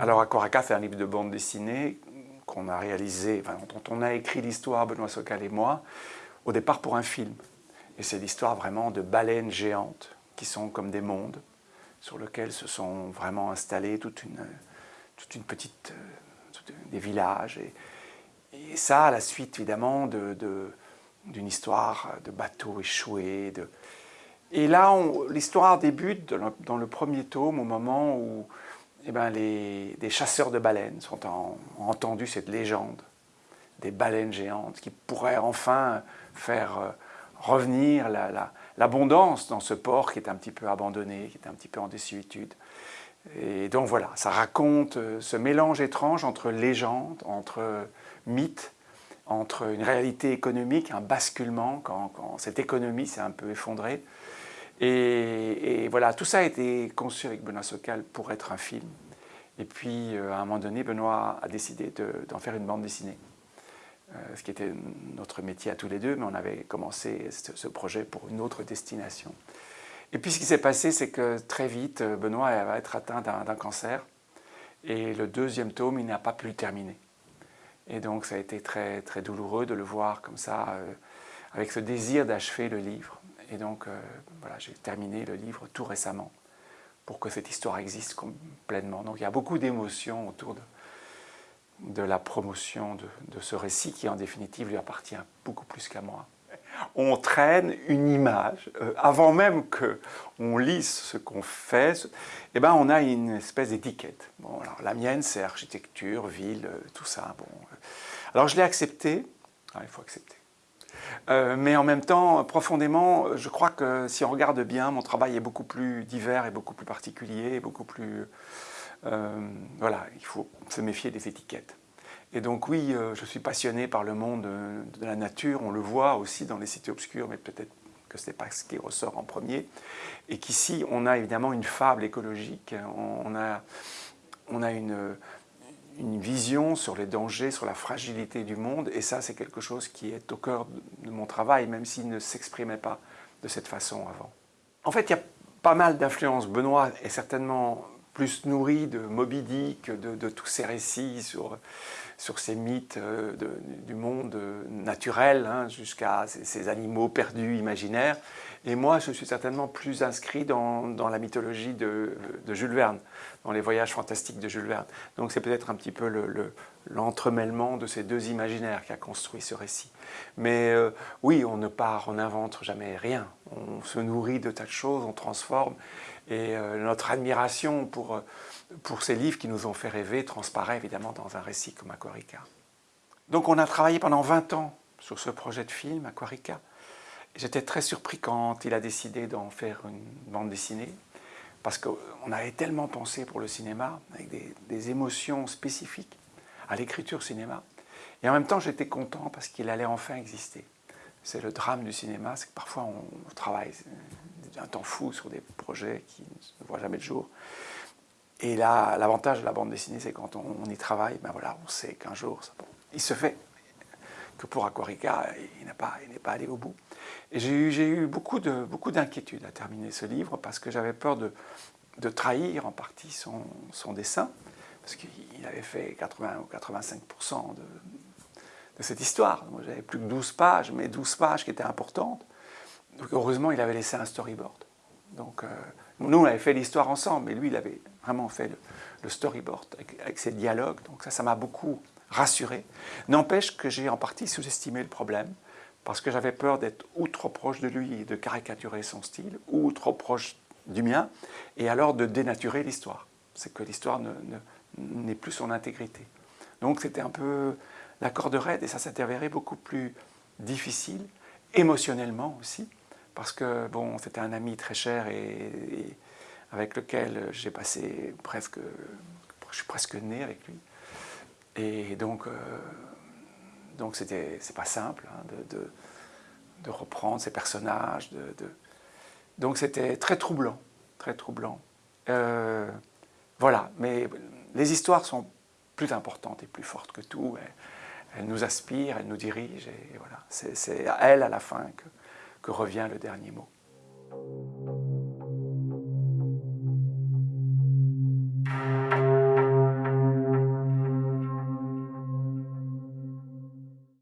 Alors Aquaraca, c'est un livre de bande dessinée qu'on a réalisé, dont on a écrit l'histoire, Benoît Socal et moi, au départ pour un film. Et c'est l'histoire vraiment de baleines géantes qui sont comme des mondes sur lesquels se sont vraiment installés toute une, toute une petite, euh, des villages. Et, ça, à la suite évidemment d'une de, histoire de bateaux échoués. Et là, l'histoire débute dans le, premier tome au moment où eh ben, les, des chasseurs de baleines ont entendu cette légende des baleines géantes qui pourraient enfin faire euh, revenir l'abondance dans ce port qui est un petit peu abandonné, qui est un petit peu en désuétude. Et donc voilà, ça raconte euh, ce mélange étrange entre légende, entre mythe, entre une réalité économique, un basculement quand, cette économie s'est un peu effondrée. Et, voilà, tout ça a été conçu avec Benoît Socal pour être un film. Et puis, euh, à un moment donné, Benoît a décidé d'en faire une bande dessinée. Euh, ce qui était notre métier à tous les deux, mais on avait commencé ce projet pour une autre destination. Et puis ce qui s'est passé, c'est que très vite, Benoît va être atteint d'un cancer, et le deuxième tome, il n'a pas pu le terminer. Et donc ça a été très, très douloureux de le voir comme ça, euh, avec ce désir d'achever le livre. Et donc euh, voilà, j'ai terminé le livre tout récemment, pour que cette histoire existe pleinement. Donc il y a beaucoup d'émotions autour de, la promotion de, ce récit qui en définitive lui appartient beaucoup plus qu'à moi. On traîne une image, euh, avant même qu'on lise ce qu'on fait, eh ben on a une espèce d'étiquette. Bon, la mienne c'est architecture, ville, euh, tout ça. Bon. Alors je l'ai accepté, ah, il faut accepter. Euh, mais en même temps, profondément, je crois que si on regarde bien, mon travail est beaucoup plus divers et beaucoup plus particulier, beaucoup plus euh, voilà, il faut se méfier des étiquettes. Et donc oui, euh, je suis passionné par le monde de la nature, on le voit aussi dans les cités obscures, mais peut-être que ce n'est pas ce qui ressort en premier. Et qu'ici, on a évidemment une fable écologique, on a, on a une, une vision sur les dangers, sur la fragilité du monde, et ça c'est quelque chose qui est au cœur de mon travail, même s'il ne s'exprimait pas de cette façon avant. En fait, il y a pas mal d'influences. Benoît est certainement plus nourri de Moby Dick, de, tous ces récits sur, sur ces mythes euh, du monde naturel, hein, jusqu'à ces, animaux perdus, imaginaires. Et moi, je suis certainement plus inscrit dans, la mythologie de, Jules Verne, dans les voyages fantastiques de Jules Verne. Donc c'est peut-être un petit peu l'entremêlement de ces deux imaginaires qui a construit ce récit. Mais euh, oui, on ne part, on n'invente jamais rien. On se nourrit de tas de choses, on transforme et euh, notre admiration pour, euh, pour ces livres qui nous ont fait rêver transparaît évidemment dans un récit comme Donc on a travaillé pendant 20 ans sur ce projet de film, Aquarica. J'étais très surpris quand il a décidé d'en faire une bande dessinée, parce qu'on avait tellement pensé pour le cinéma, avec des, des émotions spécifiques à l'écriture cinéma. Et en même temps, j'étais content parce qu'il allait enfin exister. C'est le drame du cinéma, c'est que parfois on travaille un temps fou sur des projets qui ne voient jamais le jour. Et là, l'avantage de la bande dessinée, c'est quand on, y travaille, ben voilà, on sait qu'un jour, il se fait que pour Aquarica, il n'est pas, pas allé au bout. Et j'ai eu, beaucoup d'inquiétudes beaucoup à terminer ce livre parce que j'avais peur de, de, trahir en partie son, son dessin, parce qu'il avait fait 80 ou 85% de, de cette histoire. J'avais plus que 12 pages, mais 12 pages qui étaient importantes. Donc heureusement, il avait laissé un storyboard. Donc euh, nous, on avait fait l'histoire ensemble, mais lui, il avait vraiment fait le, storyboard avec, ses dialogues. Donc ça, ça m'a beaucoup rassuré. N'empêche que j'ai en partie sous-estimé le problème, parce que j'avais peur d'être ou trop proche de lui et de caricaturer son style, ou trop proche du mien, et alors de dénaturer l'histoire. C'est que l'histoire n'est plus son intégrité. Donc c'était un peu la corde raide, et ça s'est avéré beaucoup plus difficile, émotionnellement aussi, parce que bon, c'était un ami très cher et, avec lequel j'ai passé presque, je suis presque né avec lui. Et donc, euh, donc c'était, c'est pas simple hein, de, de, reprendre ces personnages. Donc c'était très troublant, très troublant. Euh, voilà, mais les histoires sont plus importantes et plus fortes que tout. Elles, nous aspirent, elles nous dirigent, et voilà. C'est à elles à la fin que, que revient le dernier mot.